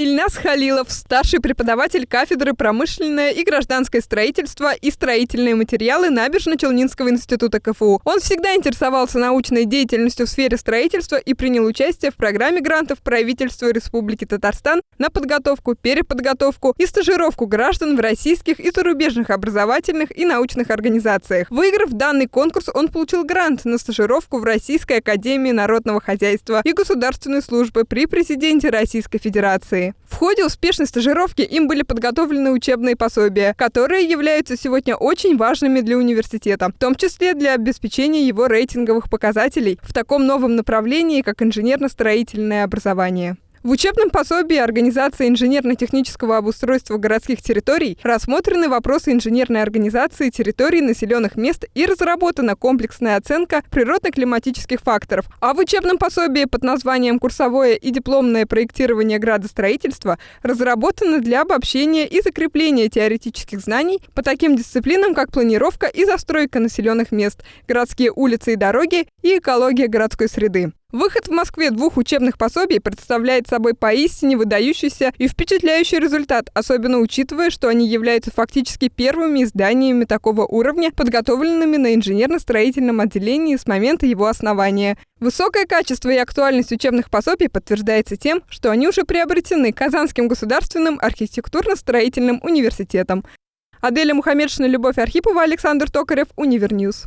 Ильнас Халилов, старший преподаватель кафедры промышленное и гражданское строительство и строительные материалы Набережно-Челнинского института КФУ. Он всегда интересовался научной деятельностью в сфере строительства и принял участие в программе грантов правительства Республики Татарстан на подготовку, переподготовку и стажировку граждан в российских и зарубежных образовательных и научных организациях. Выиграв данный конкурс, он получил грант на стажировку в Российской академии народного хозяйства и государственной службы при президенте Российской Федерации. Ходе успешной стажировки им были подготовлены учебные пособия, которые являются сегодня очень важными для университета, в том числе для обеспечения его рейтинговых показателей в таком новом направлении, как инженерно-строительное образование. В учебном пособии организации инженерно-технического обустройства городских территорий рассмотрены вопросы инженерной организации территорий населенных мест и разработана комплексная оценка природно-климатических факторов. А в учебном пособии под названием «Курсовое и дипломное проектирование градостроительства» разработано для обобщения и закрепления теоретических знаний по таким дисциплинам, как планировка и застройка населенных мест, городские улицы и дороги и экология городской среды. Выход в Москве двух учебных пособий представляет собой поистине выдающийся и впечатляющий результат, особенно учитывая, что они являются фактически первыми изданиями такого уровня, подготовленными на инженерно-строительном отделении с момента его основания. Высокое качество и актуальность учебных пособий подтверждается тем, что они уже приобретены Казанским государственным архитектурно-строительным университетом. Аделя Мухаммедшина, Любовь Архипова, Александр Токарев, Univer News.